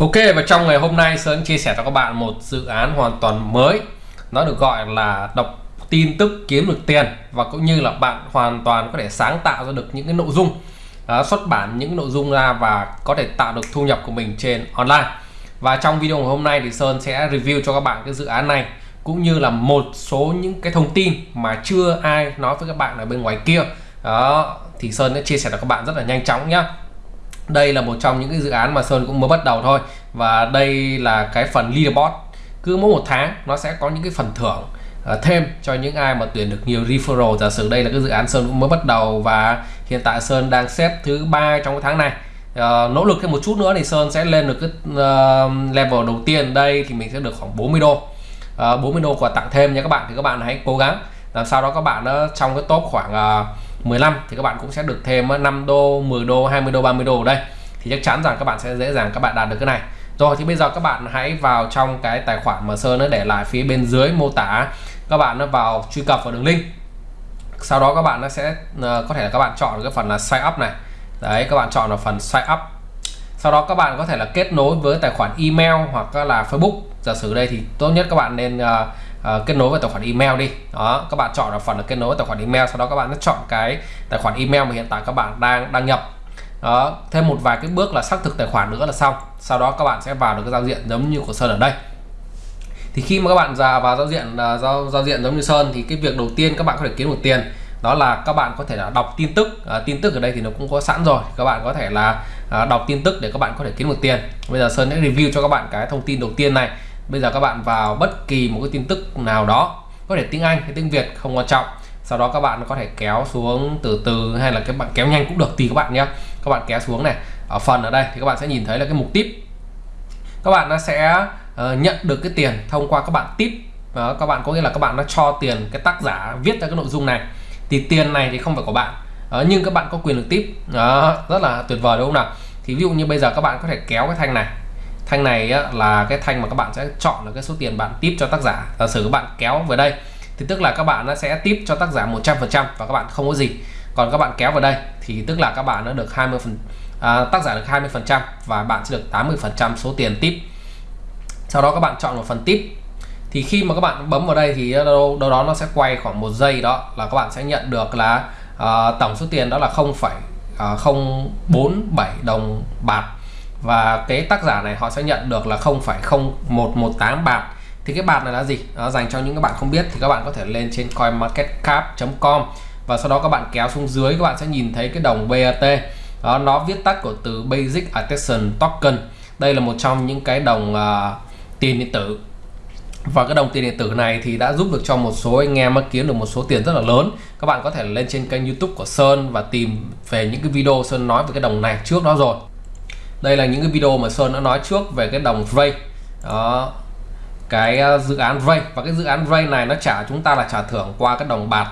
Ok và trong ngày hôm nay Sơn chia sẻ cho các bạn một dự án hoàn toàn mới. Nó được gọi là đọc tin tức kiếm được tiền Và cũng như là bạn hoàn toàn có thể sáng tạo ra được những cái nội dung uh, Xuất bản những nội dung ra và có thể tạo được thu nhập của mình trên online. Và trong video ngày hôm nay thì Sơn sẽ review cho các bạn cái dự án này Cũng như là một số những cái thông tin mà chưa ai nói với các bạn ở bên ngoài kia. Đó thì Sơn sẽ chia sẻ cho các bạn rất là nhanh chóng nhá đây là một trong những cái dự án mà Sơn cũng mới bắt đầu thôi. Và đây là cái phần leaderboard. Cứ mỗi một tháng nó sẽ có những cái phần thưởng uh, thêm cho những ai mà tuyển được nhiều referral. Giả sử đây là cái dự án Sơn cũng mới bắt đầu và hiện tại Sơn đang xếp thứ ba trong cái tháng này. Uh, nỗ lực thêm một chút nữa thì Sơn sẽ lên được cái uh, level đầu tiên. Đây thì mình sẽ được khoảng 40 đô. Uh, 40 đô quà tặng thêm nha các bạn. Thì các bạn hãy cố gắng. Làm sao đó các bạn đó trong cái top khoảng uh, 15 thì các bạn cũng sẽ được thêm 5 đô 10 đô 20 đô 30 đô ở đây. Thì chắc chắn rằng các bạn sẽ dễ dàng các bạn đạt được cái này. Rồi thì bây giờ các bạn hãy vào trong cái tài khoản mà Sơn nó để lại phía bên dưới mô tả. Các bạn nó vào truy cập vào đường link. Sau đó các bạn nó sẽ ờ, có thể là các bạn chọn cái phần là sign up này. Đấy các bạn chọn là phần sign up. Sau đó các bạn có thể là kết nối với tài khoản email hoặc là Facebook. Giả sử đây thì tốt nhất các bạn nên uh, uh, kết nối với tài khoản email đi. Đó các bạn chọn ở phần là kết nối với tài khoản email sau đó các bạn sẽ chọn cái tài khoản email mà hiện tại các bạn đang đăng nhập. Đó thêm một vài cái bước là xác thực tài khoản nữa là xong. Sau đó các bạn sẽ vào được cái giao diện giống như của sơn ở đây. Thì khi mà các bạn ra vào giao diện uh, giao giao diện giống như sơn thì cái việc đầu tiên các bạn có thể kiếm được tiền đó là các bạn có thể là đọc tin tức. À, tin tức ở đây thì nó cũng có sẵn rồi. Các bạn có thể là à, đọc tin tức để các bạn có thể kiếm được tiền. Bây giờ sơn sẽ review cho các bạn cái thông tin đầu tiên này bây giờ các bạn vào bất kỳ một cái tin tức nào đó có thể tiếng Anh hay tiếng Việt không quan trọng sau đó các bạn có thể kéo xuống từ từ hay là các bạn kéo nhanh cũng được tùy các bạn nhé các bạn kéo xuống này ở phần ở đây thì các bạn sẽ nhìn thấy là cái mục tip các bạn nó sẽ uh, nhận được cái tiền thông qua các bạn tip uh, các bạn có nghĩa là các bạn nó cho tiền cái tác giả viết ra cái nội dung này thì tiền này thì không phải của bạn uh, nhưng các bạn có quyền được tip uh, rất là tuyệt vời đúng không nào thì ví dụ như bây giờ các bạn có thể kéo cái thanh này thanh này á, là cái thanh mà các bạn sẽ chọn là cái số tiền bạn tip cho tác giả. Giả sử các bạn kéo về đây thì tức là các bạn nó sẽ tip cho tác giả 100% và các bạn không có gì. Còn các bạn kéo vào đây thì tức là các bạn nó được 20 phần à, tác giả được 20 phần trăm và bạn sẽ được 80 phần trăm số tiền tip. Sau đó các bạn chọn một phần tip. Thì khi mà các bạn bấm vào đây thì đâu, đâu đó nó sẽ quay khoảng một giây đó là các bạn sẽ nhận được là uh, tổng số tiền đó là 0,047 à, đồng bạc và cái tác giả này họ sẽ nhận được là 0,0118 bạc. Thì cái bạc này là gì? Đó, dành cho những các bạn không biết thì các bạn có thể lên trên coinmarketcap.com và sau đó các bạn kéo xuống dưới các bạn sẽ nhìn thấy cái đồng BAT đó nó viết tắt của từ Basic Attention Token. Đây là một trong những cái đồng uh, tiền điện tử. Và cái đồng tiền điện tử này thì đã giúp được cho một số anh em kiếm được một số tiền rất là lớn. Các bạn có thể lên trên kênh youtube của Sơn và tìm về những cái video Sơn nói về cái đồng này trước đó rồi đây là những cái video mà Sơn đã nói trước về cái đồng Ray. Đó cái ờ, dự án Ray. Và cái dự án Ray này nó trả chúng ta là trả thưởng qua cái đồng bạc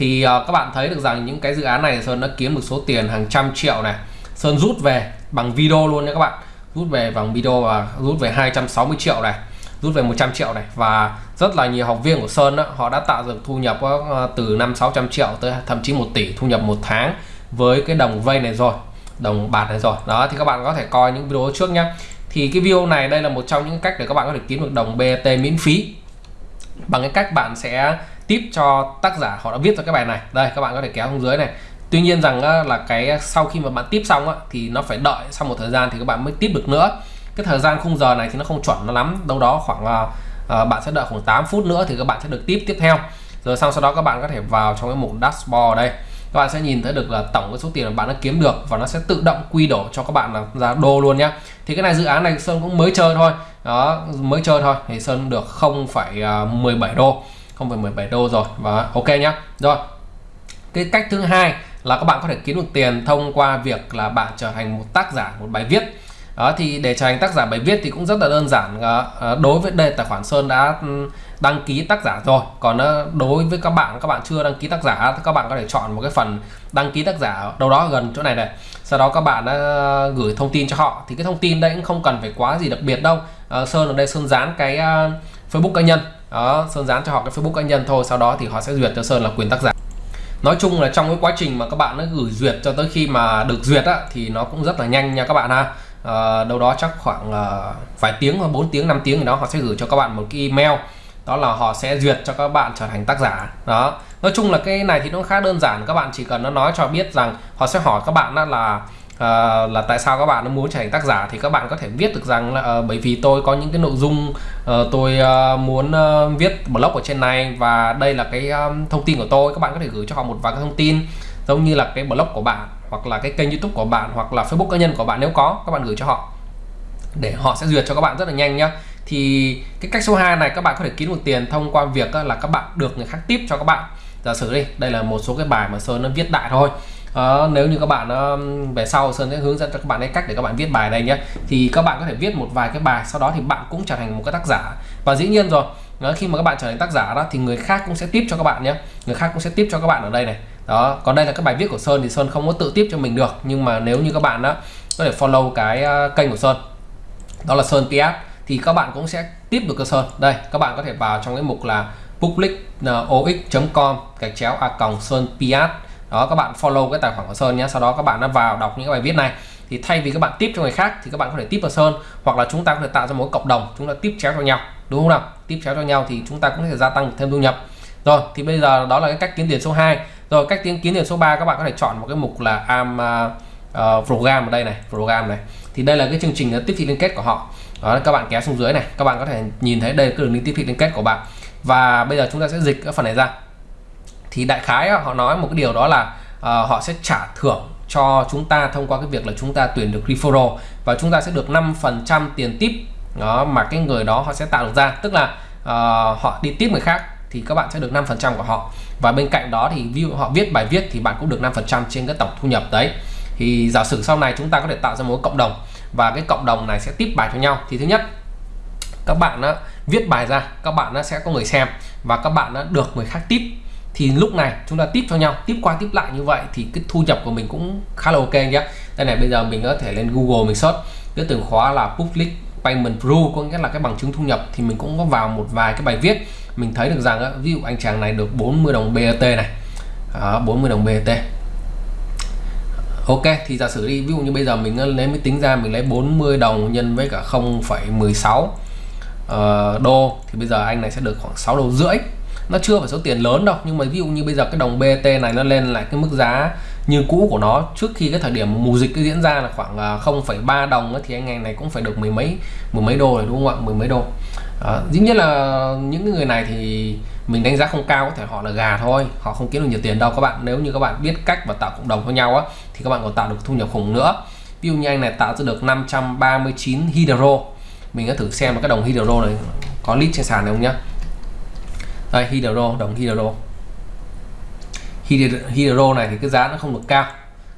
thì uh, các bạn thấy được rằng những cái dự án này Sơn đã kiếm được số tiền hàng trăm triệu này. Sơn rút về bằng video luôn nha các bạn. Rút về bằng video và rút về 260 triệu này. Rút về 100 triệu này. Và rất là nhiều học viên của Sơn đó, họ đã tạo được thu nhập uh, từ 5 600 triệu tới thậm chí 1 tỷ thu nhập một tháng với cái đồng vay này rồi đồng bạc này rồi. Đó thì các bạn có thể coi những video trước nhé thì cái video này đây là một trong những cách để các bạn có thể kiếm được đồng BT miễn phí. Bằng cái cách bạn sẽ tiếp cho tác giả họ đã viết ra cái bài này. Đây các bạn có thể kéo xuống dưới này. Tuy nhiên rằng là cái sau khi mà bạn tiếp xong á, thì nó phải đợi sau một thời gian thì các bạn mới tiếp được nữa. Cái thời gian khung giờ này thì nó không chuẩn nó lắm. Đâu đó khoảng uh, bạn sẽ đợi khoảng 8 phút nữa thì các bạn sẽ được tiếp tiếp theo. Rồi xong sau đó các bạn có thể vào trong cái mục dashboard đây các bạn sẽ nhìn thấy được là tổng cái số tiền mà bạn đã kiếm được và nó sẽ tự động quy đổi cho các bạn là ra đô luôn nhé thì cái này dự án này Sơn cũng mới chơi thôi. Đó mới chơi thôi. Thì Sơn được 0,17 à, đô 0,17 đô rồi. Và ok nhá. Rồi cái cách thứ hai là các bạn có thể kiếm được tiền thông qua việc là bạn trở thành một tác giả một bài viết. Đó thì để trở thành tác giả bài viết thì cũng rất là đơn giản. Ờ, ờ, đối với đây tài khoản Sơn đã ừ, đăng ký tác giả rồi. Còn ờ, đối với các bạn các bạn chưa đăng ký tác giả thì các bạn có thể chọn một cái phần đăng ký tác giả đâu đó gần chỗ này này. Sau đó các bạn ờ, gửi thông tin cho họ. Thì cái thông tin đấy cũng không cần phải quá gì đặc biệt đâu. À, Sơn ở đây Sơn dán cái Facebook cá nhân. Đó Sơn dán cho họ cái Facebook cá nhân thôi. Sau đó thì họ sẽ duyệt cho Sơn là quyền tác giả. Nói chung là trong cái quá trình mà các bạn nó gửi duyệt cho tới khi mà được duyệt á thì nó cũng rất là nhanh nha các bạn ha. À, đâu đó chắc khoảng à, vài tiếng hoặc 4 tiếng 5 tiếng gì đó họ sẽ gửi cho các bạn một cái email đó là họ sẽ duyệt cho các bạn trở thành tác giả. Đó. Nói chung là cái này thì nó khá đơn giản các bạn chỉ cần nó nói cho biết rằng họ sẽ hỏi các bạn đó là uh, là tại sao các bạn muốn trở thành tác giả thì các bạn có thể viết được rằng là uh, bởi vì tôi có những cái nội dung uh, tôi uh, muốn uh, viết blog ở trên này và đây là cái um, thông tin của tôi. Các bạn có thể gửi cho họ một vài cái thông tin giống như là cái blog của bạn hoặc là cái kênh youtube của bạn hoặc là facebook cá nhân của bạn nếu có các bạn gửi cho họ để họ sẽ duyệt cho các bạn rất là nhanh nhá thì cái cách số 2 này các bạn có thể kiếm được tiền thông qua việc là các bạn được người khác tiếp cho các bạn. Giả sử đi đây là một số cái bài mà sơn nó viết đại thôi. À, nếu như các bạn uh, về sau sơn sẽ hướng dẫn cho các bạn cái cách để các bạn viết bài đây nhé. Thì các bạn có thể viết một vài cái bài sau đó thì bạn cũng trở thành một cái tác giả. Và dĩ nhiên rồi đó, khi mà các bạn trở thành tác giả đó thì người khác cũng sẽ tiếp cho các bạn nhé. Người khác cũng sẽ tiếp cho các bạn ở đây này. Đó còn đây là các bài viết của sơn thì sơn không có tự tiếp cho mình được. Nhưng mà nếu như các bạn đó có thể follow cái uh, kênh của sơn đó là sơn ps thì các bạn cũng sẽ tiếp được cơ sơn đây các bạn có thể vào trong cái mục là public uh, ox.com gạch chéo a còng sơn piat. Đó các bạn follow cái tài khoản của sơn nhé. Sau đó các bạn đã vào đọc những cái bài viết này. Thì thay vì các bạn tiếp cho người khác thì các bạn có thể tiếp vào sơn hoặc là chúng ta có thể tạo ra một cộng đồng chúng ta tiếp chéo cho nhau. Đúng không nào? Tiếp chéo cho nhau thì chúng ta cũng có thể gia tăng thêm thu nhập. Rồi thì bây giờ đó là cái cách kiếm tiền số 2 rồi cách kiếm kiếm tiền số 3 các bạn có thể chọn một cái mục là am uh, program ở đây này program này. Thì đây là cái chương trình à, tiếp thị liên kết của họ đó các bạn kéo xuống dưới này. Các bạn có thể nhìn thấy đây là cái đường link tiếp thị liên kết của bạn. Và bây giờ chúng ta sẽ dịch cái phần này ra. Thì đại khái họ nói một cái điều đó là uh, họ sẽ trả thưởng cho chúng ta thông qua cái việc là chúng ta tuyển được referral. Và chúng ta sẽ được 5% tiền tip đó mà cái người đó họ sẽ tạo được ra. Tức là uh, họ đi tiếp người khác thì các bạn sẽ được 5% của họ. Và bên cạnh đó thì ví dụ họ viết bài viết thì bạn cũng được 5% trên cái tổng thu nhập đấy. Thì giả sử sau này chúng ta có thể tạo ra một cộng đồng và cái cộng đồng này sẽ tiếp bài cho nhau. Thì thứ nhất các bạn đó, viết bài ra các bạn nó sẽ có người xem và các bạn đã được người khác tiếp. Thì lúc này chúng ta tiếp cho nhau tiếp qua tiếp lại như vậy thì cái thu nhập của mình cũng khá là ok nhé. Đây này bây giờ mình có thể lên Google mình search. Cái từ khóa là public payment proof có nghĩa là cái bằng chứng thu nhập. Thì mình cũng có vào một vài cái bài viết. Mình thấy được rằng ví dụ anh chàng này được 40 đồng BAT này. À, 40 đồng BAT Ok thì giả sử đi ví dụ như bây giờ mình ờ, lấy mới tính ra mình lấy 40 đồng nhân với cả 0,16 uh, ờ, đô thì bây giờ anh này sẽ được khoảng 6 đô rưỡi. Nó chưa phải số tiền lớn đâu nhưng mà ví dụ như bây giờ cái đồng BT này nó lên lại cái mức giá như cũ của nó trước khi cái thời điểm mùa dịch diễn ra là khoảng ờ, 0,3 đồng thì anh ngày này cũng phải được mười mấy mười mấy đô rồi đúng không ạ? Mười mấy đô. À, dĩ nhiên là những người này thì mình đánh giá không cao có thể họ là gà thôi họ không kiếm được nhiều tiền đâu các bạn. Nếu như các bạn biết cách và tạo cộng đồng với nhau á thì các bạn còn tạo được thu nhập khủng nữa. Ví dụ như anh này tạo ra được 539 hydro. Mình đã thử xem cái đồng hydro này, có lít trên sàn này không nhá? Đây, hydro, đồng hydro. Hydro này thì cái giá nó không được cao.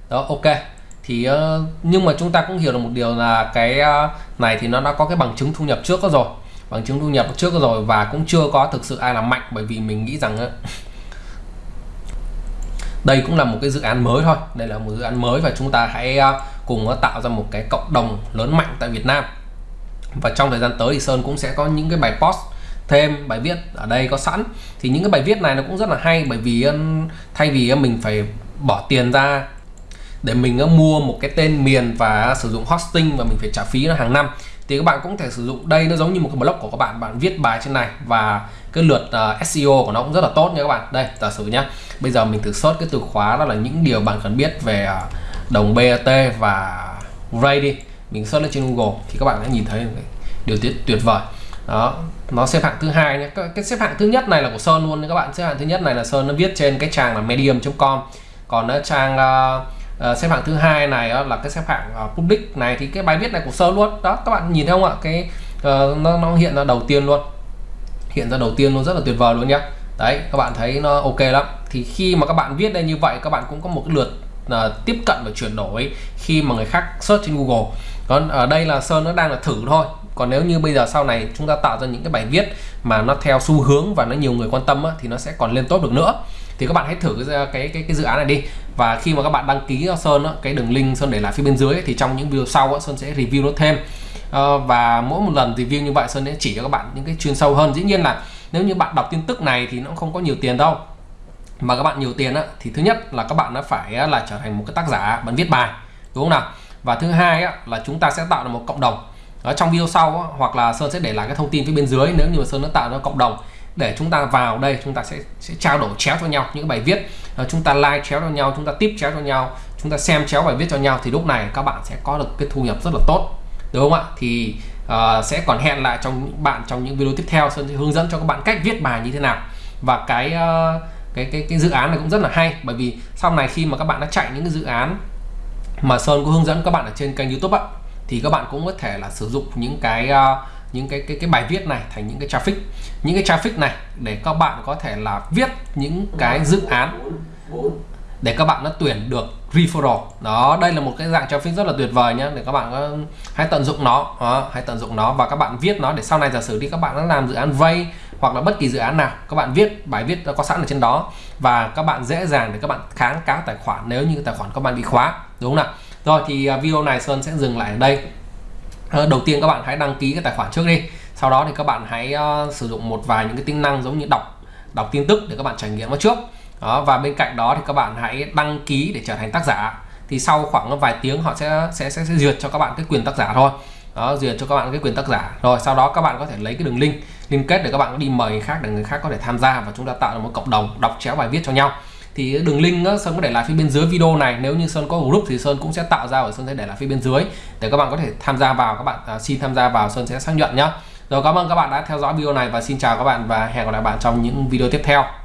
Đó, ok. Thì ờ, nhưng mà chúng ta cũng hiểu được một điều là cái ờ, này thì nó đã có cái bằng chứng thu nhập trước đó rồi. Bằng chứng thu nhập trước rồi và cũng chưa có thực sự ai làm mạnh bởi vì mình nghĩ rằng đây cũng là một cái dự án mới thôi. Đây là một dự án mới và chúng ta hãy à, cùng tạo ra một cái cộng đồng lớn mạnh tại Việt Nam. Và trong thời gian tới thì Sơn cũng sẽ có những cái bài post, thêm bài viết ở đây có sẵn. Thì những cái bài viết này nó cũng rất là hay bởi vì thay vì mình phải bỏ tiền ra để mình mua một cái tên miền và sử dụng hosting và mình phải trả phí nó hàng năm thì các bạn cũng thể sử dụng. Đây nó giống như một cái blog của các bạn. Bạn viết bài trên này và cái lượt ờ, uh, SEO của nó cũng rất là tốt nha các bạn. Đây giả sử nhá. Bây giờ mình thử search cái từ khóa đó là những điều bạn cần biết về uh, đồng BAT và Ray đi. Mình search lên trên Google thì các bạn đã nhìn thấy điều tuyệt tuyệt vời. Đó nó xếp hạng thứ hai nhé cái xếp hạng thứ nhất này là của Sơn luôn các bạn. Xếp hạng thứ nhất này là Sơn nó viết trên cái trang là medium.com còn nó trang uh, uh, xếp hạng thứ hai này uh, là cái xếp hạng uh, public này thì cái bài viết này của Sơn luôn. Đó các bạn nhìn thấy không ạ? Cái uh, nó, nó hiện ra đầu tiên luôn. Hiện ra đầu tiên luôn rất là tuyệt vời luôn nhá. Đấy các bạn thấy nó ok lắm. Thì khi mà các bạn viết đây như vậy các bạn cũng có một cái lượt uh, tiếp cận và chuyển đổi khi mà người khác search trên Google. Còn ở đây là Sơn nó đang là thử thôi. Còn nếu như bây giờ sau này chúng ta tạo ra những cái bài viết mà nó theo xu hướng và nó nhiều người quan tâm á, thì nó sẽ còn lên tốt được nữa thì các bạn hãy thử cái cái cái, cái dự án này đi. Và khi mà các bạn đăng ký cho Sơn đó cái đường link Sơn để lại phía bên dưới ấy, thì trong những video sau Sơn sẽ review nó thêm. À, và mỗi một lần review như vậy Sơn sẽ chỉ cho các bạn những cái chuyên sâu hơn. Dĩ nhiên là nếu như bạn đọc tin tức này thì nó không có nhiều tiền đâu. Mà các bạn nhiều tiền á, thì thứ nhất là các bạn nó phải là trở thành một cái tác giả bạn viết bài đúng không nào? Và thứ hai á, là chúng ta sẽ tạo ra một cộng đồng. Ở trong video sau á, hoặc là Sơn sẽ để lại cái thông tin phía bên dưới nếu như mà Sơn đã tạo ra cộng đồng để chúng ta vào đây chúng ta sẽ sẽ trao đổi chéo cho nhau những bài viết. Ờ, chúng ta like chéo cho nhau chúng ta tiếp chéo cho nhau chúng ta xem chéo bài viết cho nhau thì lúc này các bạn sẽ có được cái thu nhập rất là tốt. Đúng không ạ? Thì uh, sẽ còn hẹn lại trong những bạn trong những video tiếp theo Sơn sẽ hướng dẫn cho các bạn cách viết bài như thế nào. Và cái uh, cái cái cái dự án này cũng rất là hay bởi vì sau này khi mà các bạn đã chạy những cái dự án mà Sơn có hướng dẫn các bạn ở trên kênh YouTube ạ thì các bạn cũng có thể là sử dụng những cái uh, những cái cái cái bài viết này thành những cái traffic. Những cái traffic này để các bạn có thể là viết những cái dự án để các bạn nó tuyển được referral. Đó đây là một cái dạng traffic rất là tuyệt vời nhé để các bạn có, hãy tận dụng nó. Đó, hãy tận dụng nó và các bạn viết nó để sau này giả sử đi các bạn đã làm dự án vay hoặc là bất kỳ dự án nào các bạn viết bài viết có sẵn ở trên đó và các bạn dễ dàng để các bạn kháng cáo tài khoản nếu như tài khoản các bạn bị khóa. Đúng không nào? Rồi thì à, video này Sơn sẽ dừng lại ở đây. Ờ, đầu tiên các bạn hãy đăng ký cái tài khoản trước đi. Sau đó thì các bạn hãy uh, sử dụng một vài những cái tính năng giống như đọc đọc tin tức để các bạn trải nghiệm nó trước. Đó, và bên cạnh đó thì các bạn hãy đăng ký để trở thành tác giả. Thì sau khoảng vài tiếng họ sẽ sẽ sẽ, sẽ duyệt cho các bạn cái quyền tác giả thôi. Đó duyệt cho các bạn cái quyền tác giả. Rồi sau đó các bạn có thể lấy cái đường link liên kết để các bạn đi mời người khác để người khác có thể tham gia và chúng ta tạo ra một cộng đồng đọc chéo bài viết cho nhau thì đường link đó, Sơn có để lại phía bên dưới video này. Nếu như Sơn có group thì Sơn cũng sẽ tạo ra và Sơn sẽ để lại phía bên dưới. Để các bạn có thể tham gia vào các bạn à, xin tham gia vào Sơn sẽ xác nhận nhé rồi cảm ơn các bạn đã theo dõi video này và xin chào các bạn và hẹn gặp lại bạn trong những video tiếp theo.